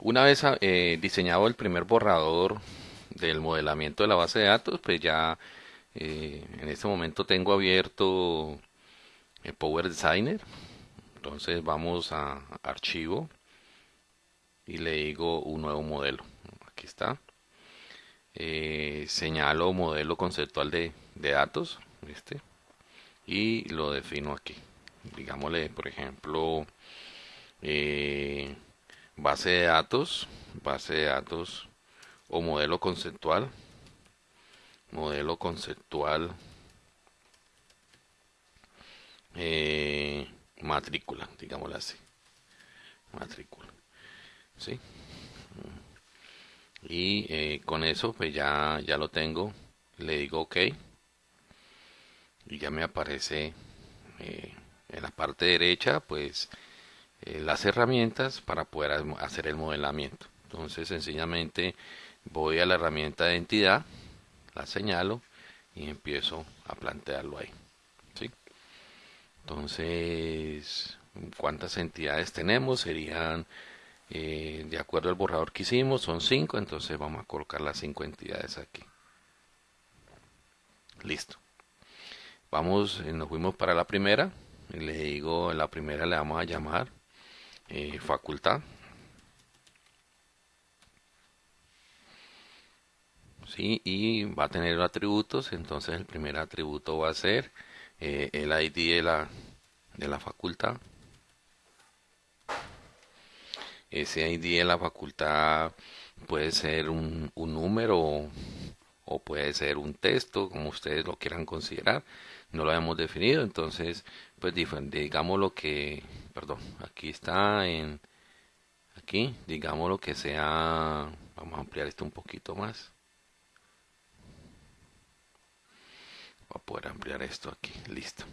Una vez ah, eh, diseñado el primer borrador del modelamiento de la base de datos, pues ya eh, en este momento tengo abierto el Power Designer. Entonces vamos a archivo y le digo un nuevo modelo. Aquí está. Eh, señalo modelo conceptual de, datos este y lo defino aquí digámosle por ejemplo eh, base de datos base de datos o modelo conceptual modelo conceptual eh, matrícula digámoslo así matrícula ¿sí? y eh, con eso pues ya ya lo tengo le digo ok y ya me aparece eh, en la parte derecha pues eh, las herramientas para poder hacer el modelamiento entonces sencillamente voy a la herramienta de entidad la señalo y empiezo a plantearlo ahí ¿sí? entonces cuántas entidades tenemos serían eh, de acuerdo al borrador que hicimos son 5 entonces vamos a colocar las 5 entidades aquí. Listo. Vamos eh, nos fuimos para la primera. Le digo la primera le vamos a llamar eh, facultad. ¿sí? y va a tener atributos entonces el primer atributo va a ser el ID de la, de la facultad ese ID de la facultad puede ser un, número o, puede ser un texto, como ustedes lo quieran considerar. No lo habíamos definido, entonces, pues digamos lo que, perdón, aquí está en, aquí, digamos lo que sea, vamos a ampliar esto un poquito más. Voy a poder ampliar esto aquí, listo.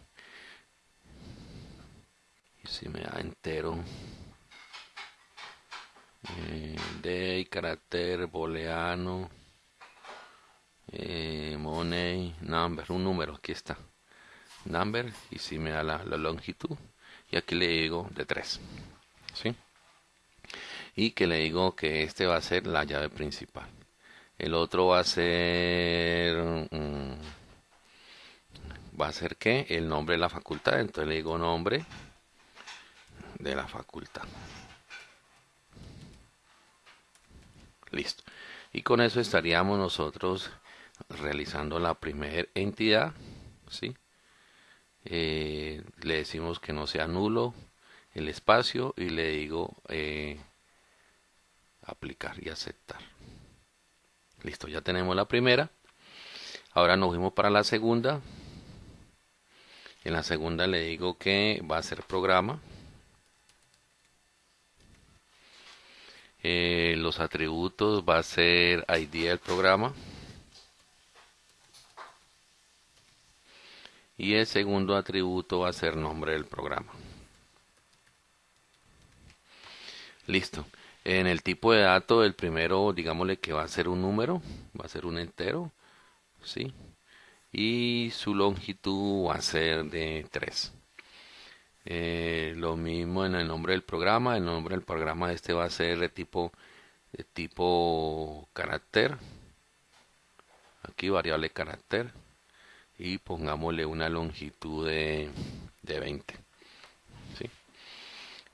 Y si me da entero eh, de carácter booleano eh, money number un número aquí está. Number y si me da la, longitud y aquí le digo de 3 ¿sí? y que le digo que este va a ser la llave principal. El otro va a ser mm, va a ser que el nombre de la facultad. Entonces le digo nombre de la facultad Listo. Y con eso estaríamos nosotros realizando la primera entidad. ¿sí? Eh, le decimos que no sea nulo el espacio y le digo eh, aplicar y aceptar. Listo, ya tenemos la primera. Ahora nos fuimos para la segunda. En la segunda le digo que va a ser programa. Eh, los atributos va a ser ID del programa. Y el segundo atributo va a ser nombre del programa. Listo. En el tipo de dato, el primero, digámosle que va a ser un número, va a ser un entero, ¿sí? Y su longitud va a ser de 3. Eh, lo mismo en el nombre del programa. El nombre del programa este va a ser de tipo, de tipo carácter. Aquí variable carácter. Y pongámosle una longitud de, de 20. ¿sí?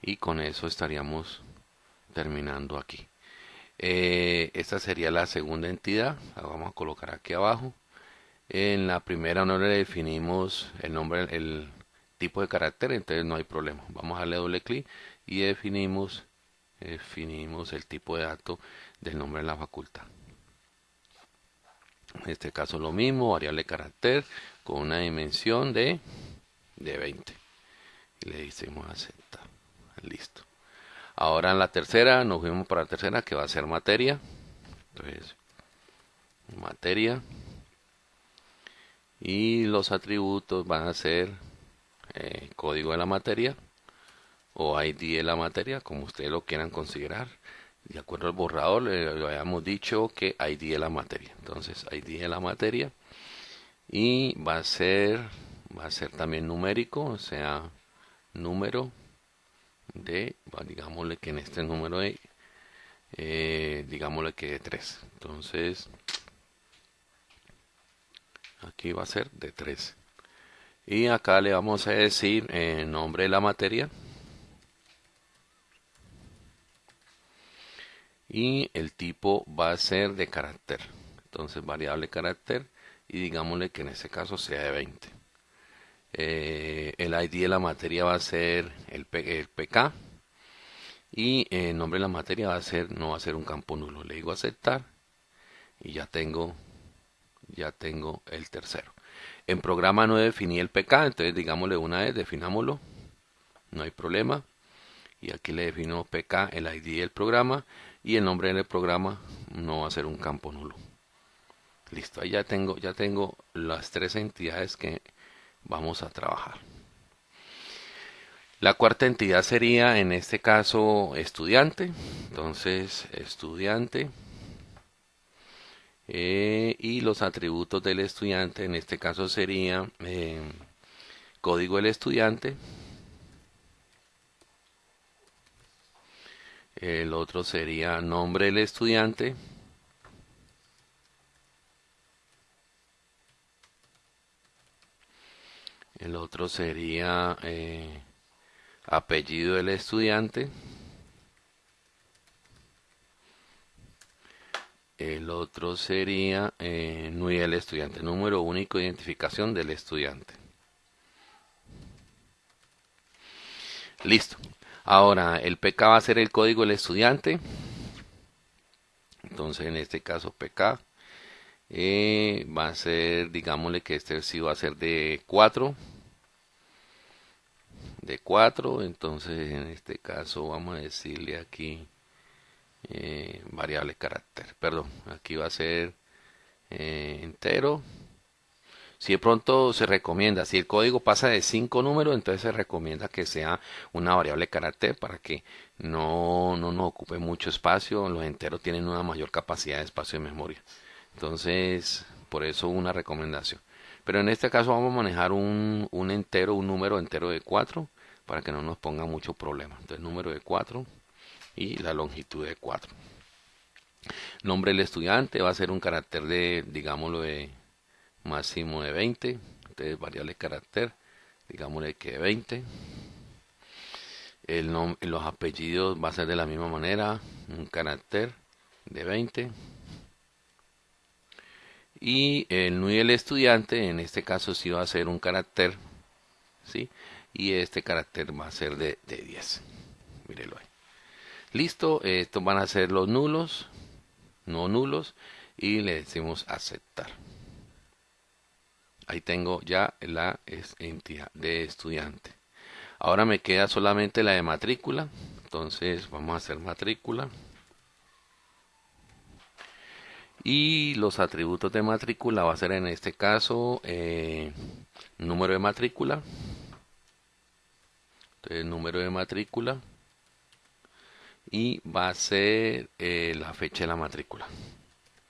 Y con eso estaríamos terminando aquí. Eh, esta sería la segunda entidad. La vamos a colocar aquí abajo. En la primera no le definimos el nombre, el, tipo de carácter, entonces no hay problema. Vamos a darle doble clic y definimos, definimos el tipo de dato del nombre de la facultad. En este caso lo mismo, variable carácter con una dimensión de, de 20. Y le decimos aceptar. Listo. Ahora en la tercera, nos fuimos para la tercera que va a ser materia. Entonces, materia. Y los atributos van a ser eh, código de la materia o ID de la materia, como ustedes lo quieran considerar. de acuerdo al borrador, le, habíamos dicho que ID de la materia. Entonces, ID de la materia. Y va a ser, va a ser también numérico, o sea, número de, digámosle que en este número de, eh, digámosle que de 3. Entonces, aquí va a ser de 3. Y acá le vamos a decir el nombre de la materia. y el tipo va a ser de carácter. Entonces variable carácter y digámosle que en este caso sea de 20. Eh, el ID de la materia va a ser el, PK y el nombre de la materia va a ser no va a ser un campo nulo. Le digo aceptar y ya tengo ya tengo el tercero. En programa no definí el PK, entonces digámosle una vez, definámoslo, no hay problema. Y aquí le defino PK, el ID del programa y el nombre del programa no va a ser un campo nulo. Listo, ahí ya tengo, ya tengo las tres entidades que vamos a trabajar. La cuarta entidad sería en este caso estudiante. Entonces, estudiante. Eh, y los atributos del estudiante en este caso sería eh, código del estudiante El otro sería nombre del estudiante. El otro sería eh, apellido del estudiante. El otro sería eh, NUI del estudiante, número único de identificación del estudiante. Listo. Ahora, el PK va a ser el código del estudiante. Entonces, en este caso, PK eh, va a ser, digámosle que este sí va a ser de 4. De 4. Entonces, en este caso, vamos a decirle aquí eh, variable carácter. Perdón, aquí va a ser eh, entero. Si de pronto se recomienda, si el código pasa de 5 números, entonces se recomienda que sea una variable carácter para que no, no ocupe mucho espacio. Los enteros tienen una mayor capacidad de espacio de memoria. Entonces, por eso una recomendación. Pero en este caso vamos a manejar un, un entero, un número entero de 4 para que no nos ponga mucho problema. Entonces, número de 4 y la longitud de 4. Nombre del estudiante va a ser un carácter de, digámoslo, de máximo de 20 entonces variable carácter digámosle que 20 el los apellidos va a ser de la misma manera un carácter de 20 y el NUI del estudiante en este caso sí va a ser un carácter ¿sí? y este carácter va a ser de, de 10 mírelo ahí listo estos van a ser los nulos no nulos y le decimos aceptar ahí tengo ya la entidad de estudiante. Ahora me queda solamente la de matrícula. Entonces vamos a hacer matrícula. Y los atributos de matrícula va a ser en este caso eh, número de matrícula. Entonces número de matrícula. Y va a ser eh, la fecha de la matrícula.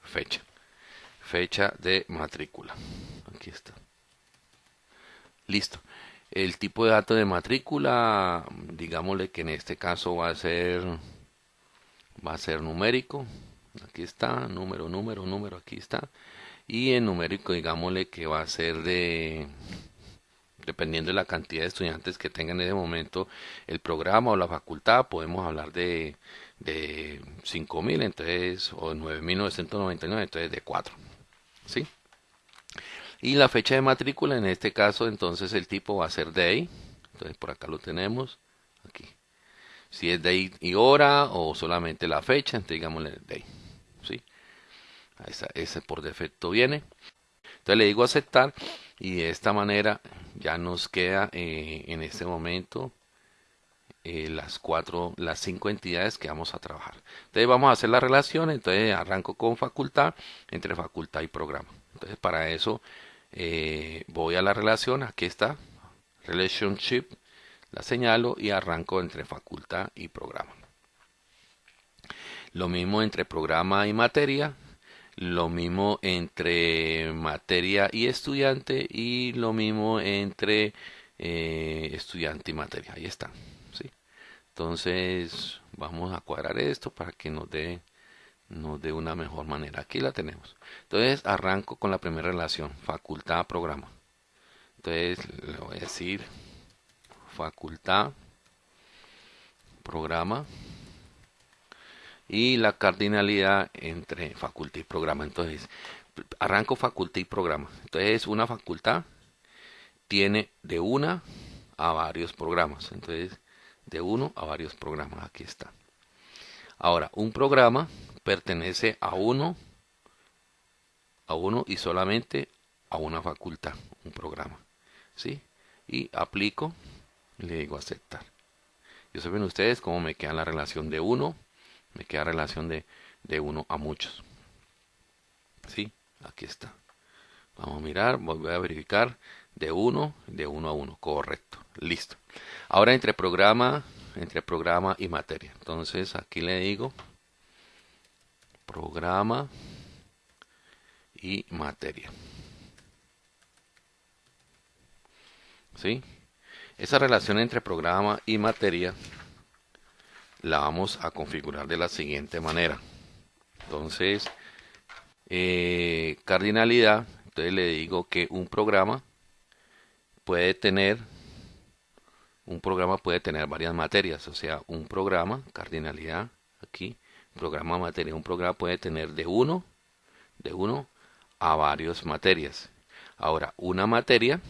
Fecha. Fecha de matrícula aquí está. Listo. El tipo de dato de matrícula, digámosle que en este caso va a ser va a ser numérico. Aquí está, número, número, número, aquí está. Y en numérico, digámosle que va a ser de dependiendo de la cantidad de estudiantes que tengan en ese momento el programa o la facultad, podemos hablar de, de 5.000, entonces, o 9.999, entonces de 4. ¿Sí? Y la fecha de matrícula, en este caso, entonces el tipo va a ser day. Entonces por acá lo tenemos. Aquí. Si es day y hora o solamente la fecha, entonces digámosle day. ¿sí? ese por defecto viene. Entonces le digo aceptar y de esta manera ya nos queda eh, en este momento eh, las cuatro, las cinco entidades que vamos a trabajar. Entonces vamos a hacer la relación, entonces arranco con facultad, entre facultad y programa. Entonces para eso eh, voy a la relación, aquí está, relationship, la señalo y arranco entre facultad y programa. Lo mismo entre programa y materia, lo mismo entre materia y estudiante y lo mismo entre eh, estudiante y materia. Ahí está. ¿sí? Entonces vamos a cuadrar esto para que nos dé nos dé una mejor manera. Aquí la tenemos. Entonces arranco con la primera relación, facultad programa. Entonces le voy a decir facultad programa y la cardinalidad entre facultad y programa. Entonces, arranco facultad y programa. Entonces, una facultad tiene de una a varios programas. Entonces, de uno a varios programas. Aquí está. Ahora, un programa pertenece a uno, a uno y solamente a una facultad, un programa. ¿Sí? Y aplico le digo aceptar. Y saben ustedes cómo me queda la relación de uno me queda relación de, de uno a muchos. ¿Sí? Aquí está. Vamos a mirar, voy a verificar de uno, de uno a uno. Correcto. Listo. Ahora entre programa, entre programa y materia. Entonces aquí le digo programa y materia. ¿Sí? Esa relación entre programa y materia la vamos a configurar de la siguiente manera. Entonces, eh, cardinalidad, entonces le digo que un programa puede tener, un programa puede tener varias materias, o sea, un programa, cardinalidad, aquí, programa materia, un programa puede tener de uno, de uno a varias materias. Ahora, una materia,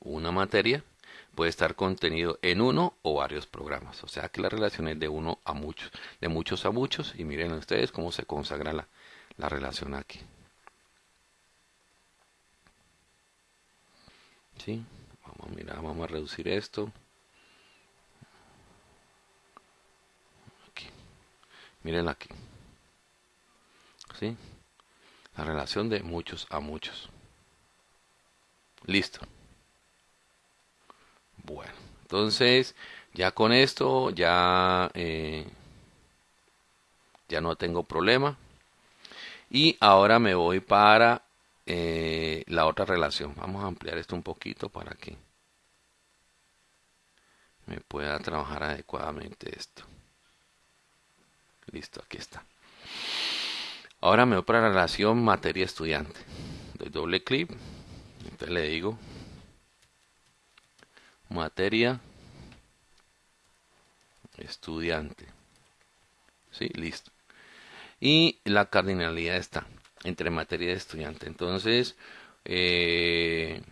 una materia puede estar contenido en uno o varios programas. O sea que la relación es de uno a muchos, de muchos a muchos. Y miren ustedes cómo se consagra la, la relación aquí. ¿Sí? Vamos a mirar, vamos a reducir esto. Aquí. Miren aquí. ¿Sí? La relación de muchos a muchos. Listo. Entonces ya con esto ya, eh, ya no tengo problema. Y ahora me voy para eh, la otra relación. Vamos a ampliar esto un poquito para que me pueda trabajar adecuadamente esto. Listo, aquí está. Ahora me voy para la relación materia estudiante. Doy doble clic. Entonces le digo materia estudiante. Sí, listo. Y la cardinalidad está entre materia y estudiante. Entonces, eh,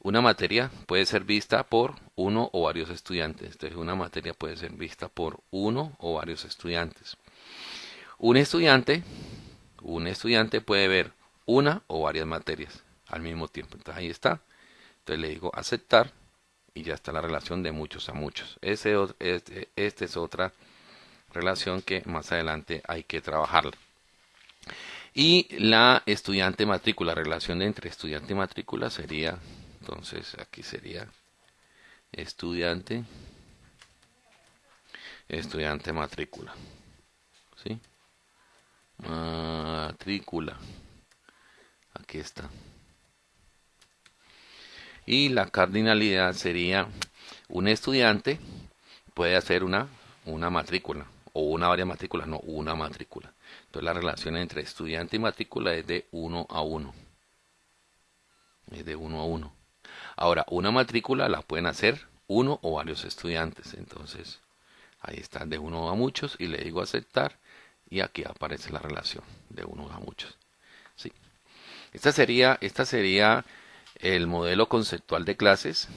una materia puede ser vista por uno o varios estudiantes. Entonces, una materia puede ser vista por uno o varios estudiantes. Un estudiante, un estudiante puede ver una o varias materias al mismo tiempo. Entonces, ahí está. Entonces, le digo aceptar y ya está la relación de muchos a muchos. Ese, este, esta es otra relación que más adelante hay que trabajarla. Y la estudiante matrícula, relación entre estudiante y matrícula sería, entonces aquí sería estudiante, estudiante matrícula. ¿Sí? Matrícula. Aquí está. Y la cardinalidad sería un estudiante puede hacer una, una matrícula o una varias matrículas, no, una matrícula. Entonces la relación entre estudiante y matrícula es de uno a uno. Es de uno a uno. Ahora, una matrícula la pueden hacer uno o varios estudiantes. Entonces, ahí está de uno a muchos y le digo aceptar y aquí aparece la relación de uno a muchos. Sí. Esta sería, esta sería el modelo conceptual de clases,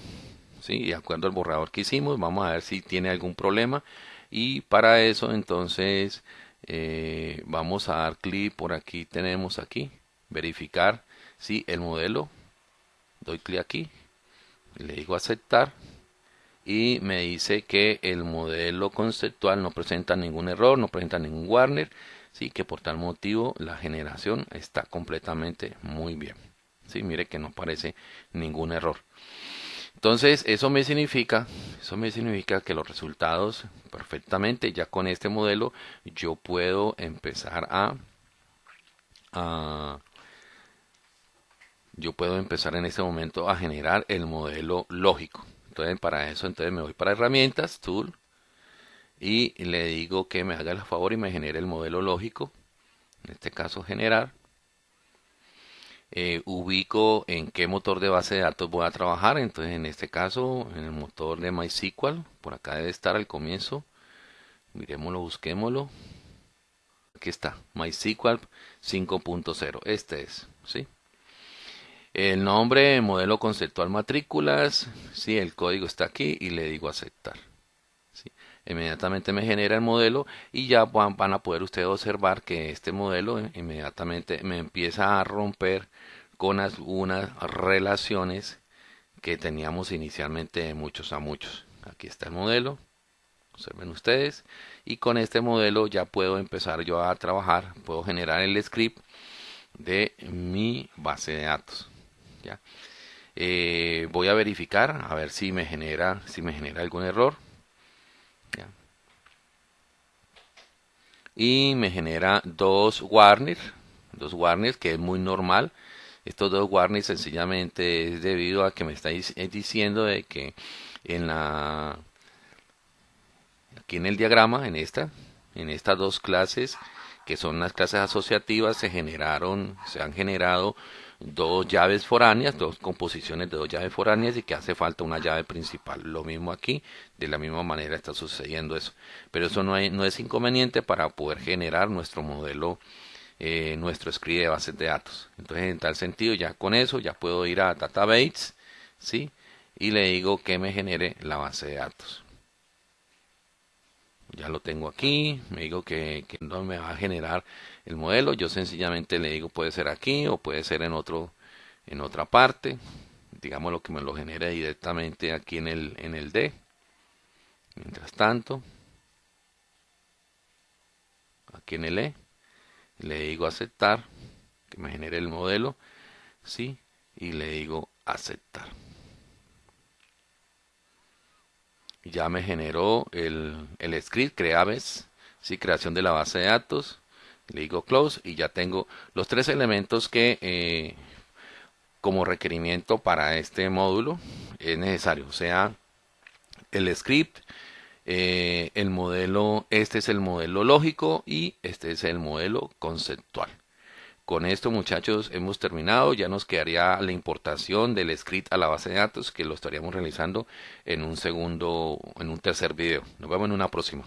¿sí? de acuerdo al borrador que hicimos, vamos a ver si tiene algún problema y para eso entonces eh, vamos a dar clic por aquí, tenemos aquí, verificar si el modelo, doy clic aquí, le digo aceptar y me dice que el modelo conceptual no presenta ningún error, no presenta ningún warner, sí que por tal motivo la generación está completamente muy bien. ¿Sí? Mire que no aparece ningún error. Entonces, eso me significa, eso me significa que los resultados perfectamente ya con este modelo yo puedo empezar a, a yo puedo empezar en este momento a generar el modelo lógico. Entonces, para eso, entonces me voy para herramientas, tool, y le digo que me haga el favor y me genere el modelo lógico. En este caso, generar. Eh, ubico en qué motor de base de datos voy a trabajar. Entonces, en este caso, en el motor de MySQL, por acá debe estar al comienzo. Miremoslo, busquémoslo. Aquí está, MySQL 5.0. Este es, ¿sí? El nombre, modelo conceptual matrículas, sí, el código está aquí y le digo aceptar. Inmediatamente me genera el modelo y ya van, a poder ustedes observar que este modelo inmediatamente me empieza a romper con unas relaciones que teníamos inicialmente de muchos a muchos. Aquí está el modelo, observen ustedes, y con este modelo ya puedo empezar yo a trabajar, puedo generar el script de mi base de datos. ¿ya? Eh, voy a verificar a ver si me genera si me genera algún error y me genera dos warners dos warners que es muy normal. Estos dos warnings sencillamente es debido a que me está diciendo de que en la aquí en el diagrama en esta en estas dos clases que son las clases asociativas se generaron se han generado dos llaves foráneas, dos composiciones de dos llaves foráneas y que hace falta una llave principal. Lo mismo aquí, de la misma manera está sucediendo eso. Pero eso no, no es inconveniente para poder generar nuestro modelo, eh, nuestro script de bases de datos. Entonces, en tal sentido, ya con eso ya puedo ir a Database, ¿sí? Y le digo que me genere la base de datos. Ya lo tengo aquí, me digo que, no me va a generar el modelo. Yo sencillamente le digo puede ser aquí o puede ser en otro en otra parte. Digamos lo que me lo genere directamente aquí en el en el D. Mientras tanto, aquí en el E le digo aceptar que me genere el modelo, sí, y le digo aceptar. Ya me generó el, el script, creaves, sí, creación de la base de datos le digo close y ya tengo los tres elementos que eh, como requerimiento para este módulo es necesario, o sea, el script, eh, el modelo, este es el modelo lógico y este es el modelo conceptual. Con esto muchachos hemos terminado, ya nos quedaría la importación del script a la base de datos que lo estaríamos realizando en un segundo, en un tercer video. Nos vemos en una próxima.